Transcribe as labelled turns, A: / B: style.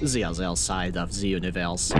A: the other side of the universe.